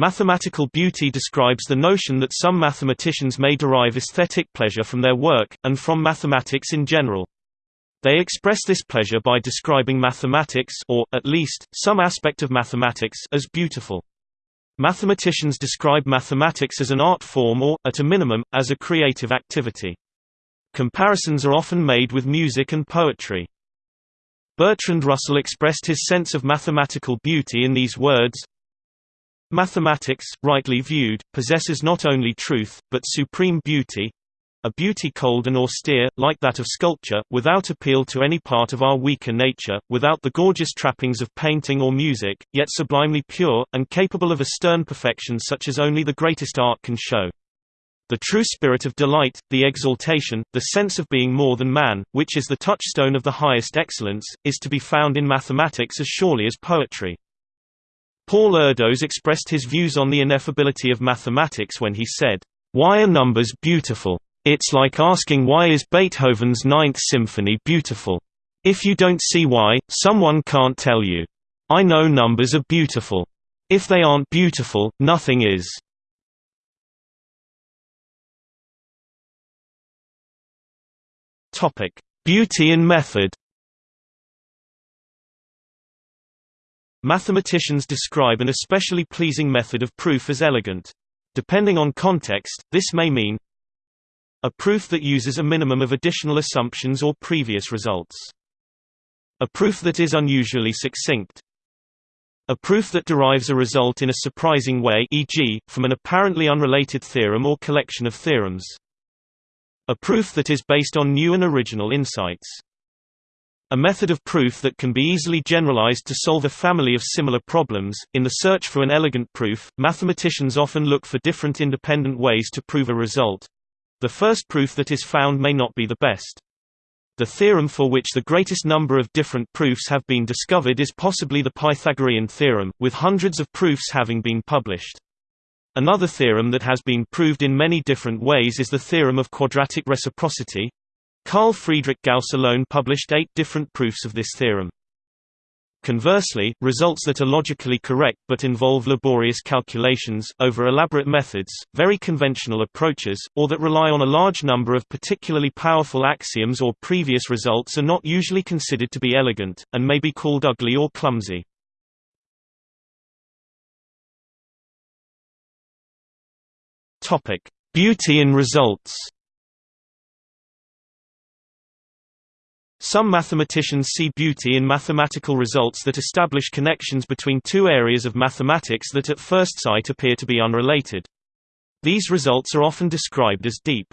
Mathematical beauty describes the notion that some mathematicians may derive aesthetic pleasure from their work, and from mathematics in general. They express this pleasure by describing mathematics or, at least, some aspect of mathematics as beautiful. Mathematicians describe mathematics as an art form or, at a minimum, as a creative activity. Comparisons are often made with music and poetry. Bertrand Russell expressed his sense of mathematical beauty in these words, Mathematics, rightly viewed, possesses not only truth, but supreme beauty, a beauty cold and austere, like that of sculpture, without appeal to any part of our weaker nature, without the gorgeous trappings of painting or music, yet sublimely pure, and capable of a stern perfection such as only the greatest art can show. The true spirit of delight, the exaltation, the sense of being more than man, which is the touchstone of the highest excellence, is to be found in mathematics as surely as poetry. Paul Erdos expressed his views on the ineffability of mathematics when he said, "Why are numbers beautiful? It's like asking why is Beethoven's Ninth Symphony beautiful? If you don't see why, someone can't tell you. I know numbers are beautiful. If they aren't beautiful, nothing is. Beauty and method. Mathematicians describe an especially pleasing method of proof as elegant. Depending on context, this may mean a proof that uses a minimum of additional assumptions or previous results. A proof that is unusually succinct. A proof that derives a result in a surprising way e.g., from an apparently unrelated theorem or collection of theorems. A proof that is based on new and original insights. A method of proof that can be easily generalized to solve a family of similar problems. In the search for an elegant proof, mathematicians often look for different independent ways to prove a result, the first proof that is found may not be the best. The theorem for which the greatest number of different proofs have been discovered is possibly the Pythagorean theorem, with hundreds of proofs having been published. Another theorem that has been proved in many different ways is the theorem of quadratic reciprocity. Carl Friedrich Gauss alone published eight different proofs of this theorem. Conversely, results that are logically correct but involve laborious calculations, over elaborate methods, very conventional approaches, or that rely on a large number of particularly powerful axioms or previous results are not usually considered to be elegant, and may be called ugly or clumsy. Beauty in results Some mathematicians see beauty in mathematical results that establish connections between two areas of mathematics that at first sight appear to be unrelated. These results are often described as deep.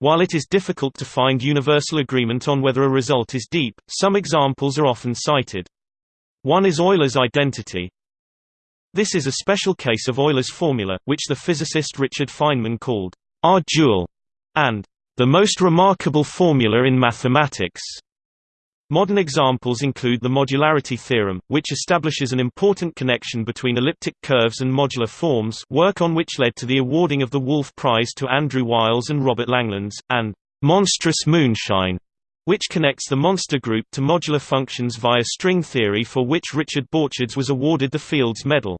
While it is difficult to find universal agreement on whether a result is deep, some examples are often cited. One is Euler's identity. This is a special case of Euler's formula, which the physicist Richard Feynman called our dual, and the most remarkable formula in mathematics. Modern examples include the modularity theorem, which establishes an important connection between elliptic curves and modular forms work on which led to the awarding of the Wolf Prize to Andrew Wiles and Robert Langlands, and «monstrous moonshine», which connects the monster group to modular functions via string theory for which Richard Borcherds was awarded the Fields Medal.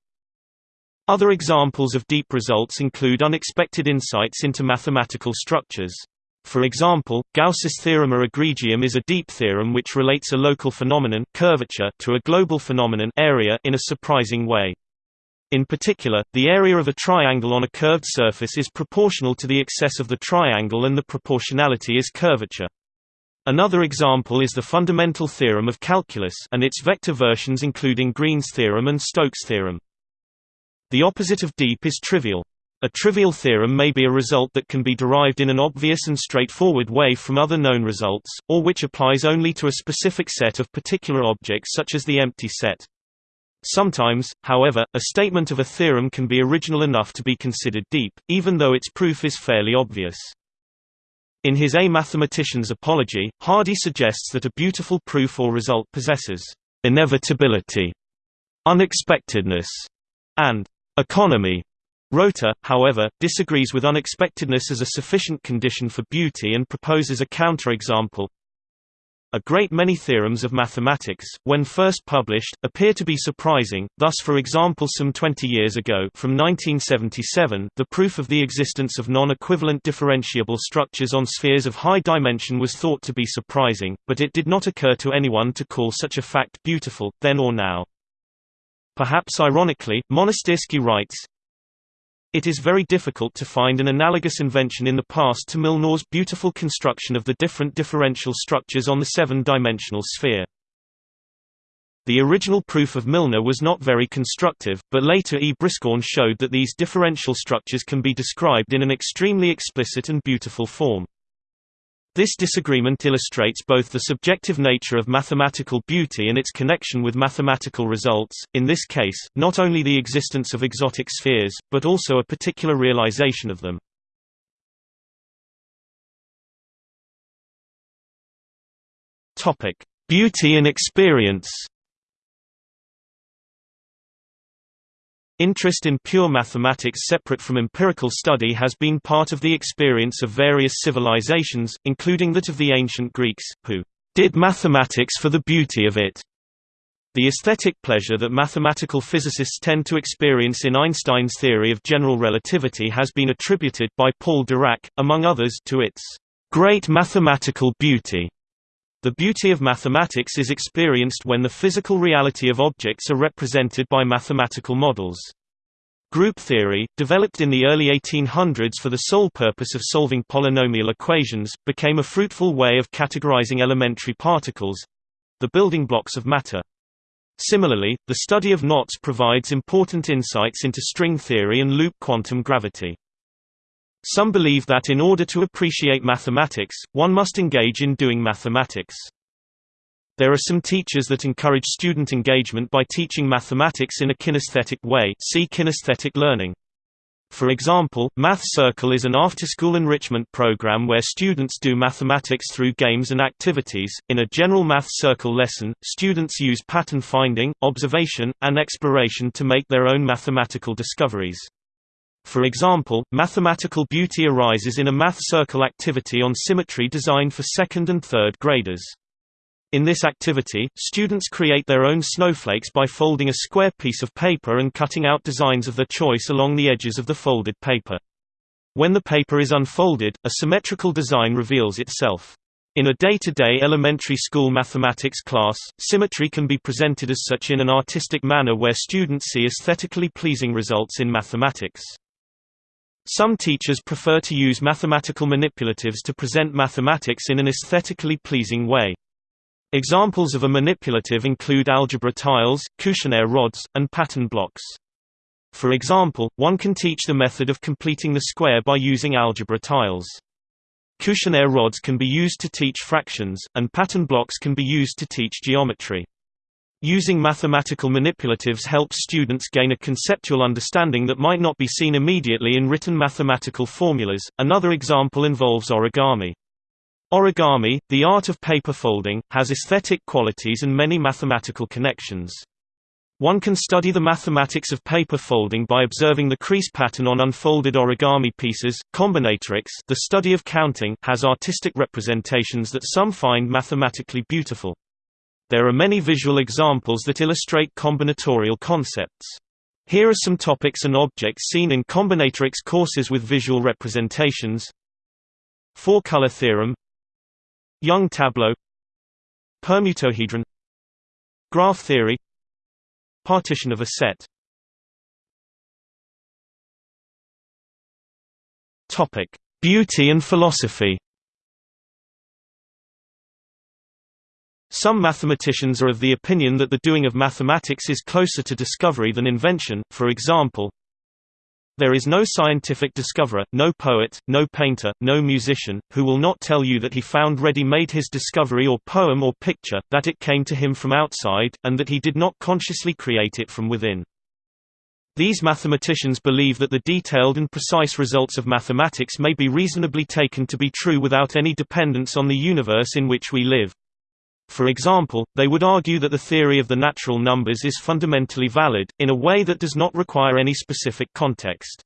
Other examples of deep results include unexpected insights into mathematical structures. For example, Gauss's Theorema Egregium is a deep theorem which relates a local phenomenon curvature to a global phenomenon area in a surprising way. In particular, the area of a triangle on a curved surface is proportional to the excess of the triangle and the proportionality is curvature. Another example is the fundamental theorem of calculus and its vector versions including Green's theorem and Stokes' theorem. The opposite of deep is trivial. A trivial theorem may be a result that can be derived in an obvious and straightforward way from other known results, or which applies only to a specific set of particular objects such as the empty set. Sometimes, however, a statement of a theorem can be original enough to be considered deep, even though its proof is fairly obvious. In his A Mathematician's Apology, Hardy suggests that a beautiful proof or result possesses inevitability, unexpectedness, and economy. Rota, however, disagrees with unexpectedness as a sufficient condition for beauty and proposes a counterexample. A great many theorems of mathematics, when first published, appear to be surprising, thus for example some 20 years ago from 1977, the proof of the existence of non-equivalent differentiable structures on spheres of high dimension was thought to be surprising, but it did not occur to anyone to call such a fact beautiful, then or now. Perhaps ironically, Monastyrsky writes, it is very difficult to find an analogous invention in the past to Milnor's beautiful construction of the different differential structures on the seven-dimensional sphere. The original proof of Milnor was not very constructive, but later E. Brieskorn showed that these differential structures can be described in an extremely explicit and beautiful form. This disagreement illustrates both the subjective nature of mathematical beauty and its connection with mathematical results, in this case, not only the existence of exotic spheres, but also a particular realization of them. Beauty and experience Interest in pure mathematics separate from empirical study has been part of the experience of various civilizations, including that of the ancient Greeks, who did mathematics for the beauty of it. The aesthetic pleasure that mathematical physicists tend to experience in Einstein's theory of general relativity has been attributed by Paul Dirac, among others, to its great mathematical beauty. The beauty of mathematics is experienced when the physical reality of objects are represented by mathematical models. Group theory, developed in the early 1800s for the sole purpose of solving polynomial equations, became a fruitful way of categorizing elementary particles—the building blocks of matter. Similarly, the study of knots provides important insights into string theory and loop quantum gravity. Some believe that in order to appreciate mathematics, one must engage in doing mathematics. There are some teachers that encourage student engagement by teaching mathematics in a kinesthetic way see kinesthetic learning. For example, Math Circle is an after-school enrichment program where students do mathematics through games and activities. In a general Math Circle lesson, students use pattern finding, observation, and exploration to make their own mathematical discoveries. For example, mathematical beauty arises in a math circle activity on symmetry designed for second and third graders. In this activity, students create their own snowflakes by folding a square piece of paper and cutting out designs of their choice along the edges of the folded paper. When the paper is unfolded, a symmetrical design reveals itself. In a day-to-day -day elementary school mathematics class, symmetry can be presented as such in an artistic manner where students see aesthetically pleasing results in mathematics. Some teachers prefer to use mathematical manipulatives to present mathematics in an aesthetically pleasing way. Examples of a manipulative include algebra tiles, Cuisenaire rods, and pattern blocks. For example, one can teach the method of completing the square by using algebra tiles. Cuisenaire rods can be used to teach fractions, and pattern blocks can be used to teach geometry. Using mathematical manipulatives helps students gain a conceptual understanding that might not be seen immediately in written mathematical formulas. Another example involves origami. Origami, the art of paper folding, has aesthetic qualities and many mathematical connections. One can study the mathematics of paper folding by observing the crease pattern on unfolded origami pieces. Combinatorics, the study of counting, has artistic representations that some find mathematically beautiful. There are many visual examples that illustrate combinatorial concepts. Here are some topics and objects seen in combinatorics courses with visual representations. Four-color theorem. Young tableau. Permutohedron. Graph theory. Partition of a set. Beauty and philosophy Some mathematicians are of the opinion that the doing of mathematics is closer to discovery than invention, for example, there is no scientific discoverer, no poet, no painter, no musician, who will not tell you that he found ready-made his discovery or poem or picture, that it came to him from outside, and that he did not consciously create it from within. These mathematicians believe that the detailed and precise results of mathematics may be reasonably taken to be true without any dependence on the universe in which we live. For example, they would argue that the theory of the natural numbers is fundamentally valid, in a way that does not require any specific context.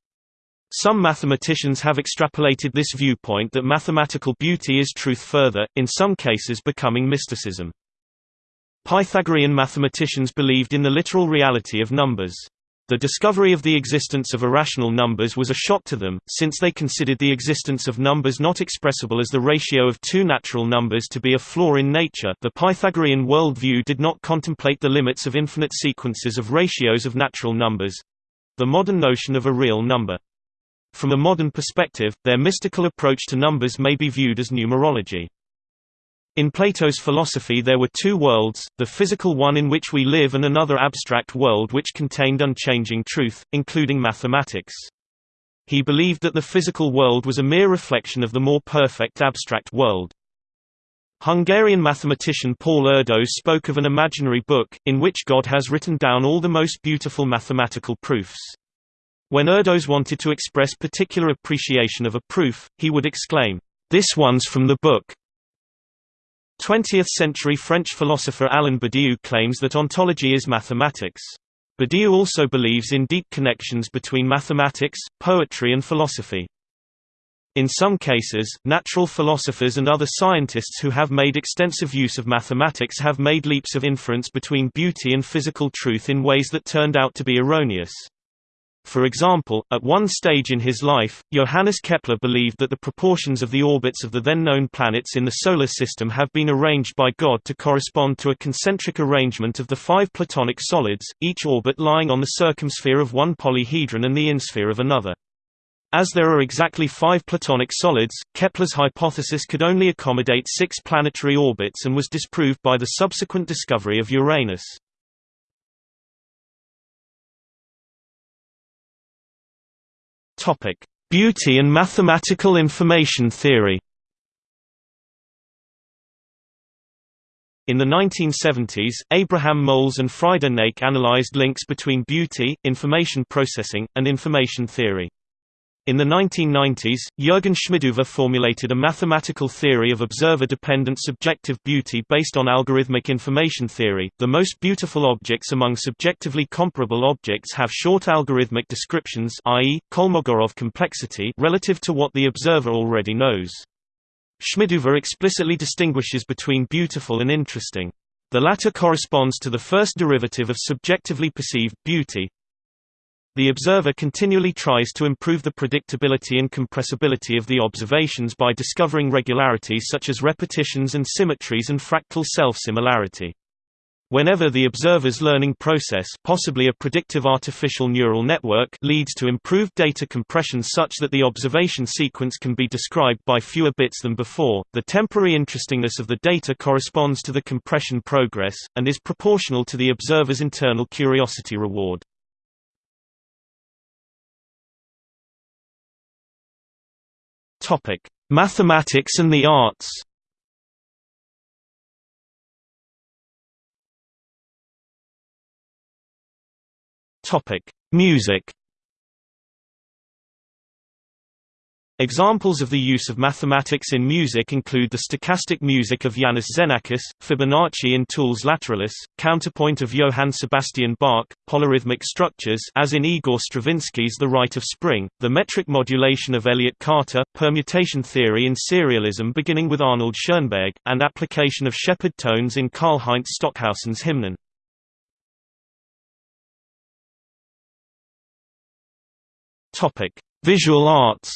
Some mathematicians have extrapolated this viewpoint that mathematical beauty is truth further, in some cases becoming mysticism. Pythagorean mathematicians believed in the literal reality of numbers. The discovery of the existence of irrational numbers was a shock to them, since they considered the existence of numbers not expressible as the ratio of two natural numbers to be a flaw in nature. The Pythagorean worldview did not contemplate the limits of infinite sequences of ratios of natural numbers the modern notion of a real number. From a modern perspective, their mystical approach to numbers may be viewed as numerology. In Plato's philosophy there were two worlds, the physical one in which we live and another abstract world which contained unchanging truth, including mathematics. He believed that the physical world was a mere reflection of the more perfect abstract world. Hungarian mathematician Paul Erdos spoke of an imaginary book, in which God has written down all the most beautiful mathematical proofs. When Erdos wanted to express particular appreciation of a proof, he would exclaim, "'This one's from the book!' 20th-century French philosopher Alain Badiou claims that ontology is mathematics. Badiou also believes in deep connections between mathematics, poetry and philosophy. In some cases, natural philosophers and other scientists who have made extensive use of mathematics have made leaps of inference between beauty and physical truth in ways that turned out to be erroneous. For example, at one stage in his life, Johannes Kepler believed that the proportions of the orbits of the then known planets in the Solar System have been arranged by God to correspond to a concentric arrangement of the five Platonic solids, each orbit lying on the circumsphere of one polyhedron and the insphere of another. As there are exactly five Platonic solids, Kepler's hypothesis could only accommodate six planetary orbits and was disproved by the subsequent discovery of Uranus. Topic: Beauty and mathematical information theory. In the 1970s, Abraham Moles and Frieder Nake analyzed links between beauty, information processing, and information theory. In the 1990s, Jürgen Schmidhuber formulated a mathematical theory of observer-dependent subjective beauty based on algorithmic information theory. The most beautiful objects among subjectively comparable objects have short algorithmic descriptions, i.e., Kolmogorov complexity, relative to what the observer already knows. Schmidhuber explicitly distinguishes between beautiful and interesting. The latter corresponds to the first derivative of subjectively perceived beauty, the observer continually tries to improve the predictability and compressibility of the observations by discovering regularities such as repetitions and symmetries and fractal self-similarity. Whenever the observer's learning process possibly a predictive artificial neural network leads to improved data compression such that the observation sequence can be described by fewer bits than before, the temporary interestingness of the data corresponds to the compression progress, and is proportional to the observer's internal curiosity reward. Topic: Mathematics and the arts. Topic: Music. Examples of the use of mathematics in music include the stochastic music of Iannis Xenakis, Fibonacci in Tool's Lateralus, counterpoint of Johann Sebastian Bach, polyrhythmic structures as in Igor Stravinsky's The Rite of Spring, the metric modulation of Elliott Carter, permutation theory in serialism beginning with Arnold Schoenberg, and application of Shepard tones in Karlheinz Stockhausen's Hymnen. Visual arts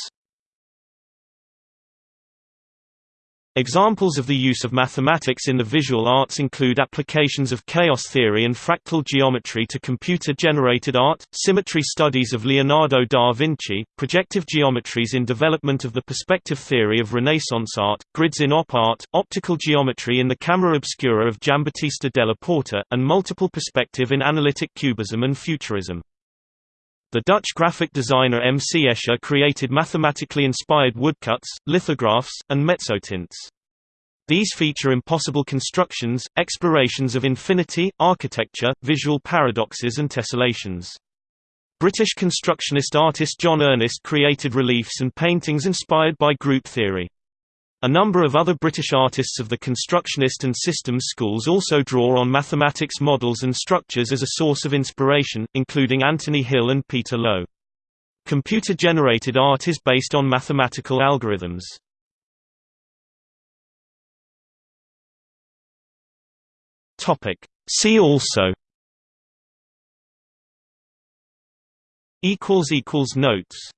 Examples of the use of mathematics in the visual arts include applications of chaos theory and fractal geometry to computer-generated art, symmetry studies of Leonardo da Vinci, projective geometries in development of the perspective theory of Renaissance art, grids in op art, optical geometry in the camera obscura of Giambattista della Porta, and multiple perspective in analytic cubism and futurism. The Dutch graphic designer M. C. Escher created mathematically inspired woodcuts, lithographs, and mezzotints. These feature impossible constructions, explorations of infinity, architecture, visual paradoxes and tessellations. British constructionist artist John Ernest created reliefs and paintings inspired by group theory. A number of other British artists of the constructionist and systems schools also draw on mathematics models and structures as a source of inspiration, including Anthony Hill and Peter Lowe. Computer-generated art is based on mathematical algorithms. See also Notes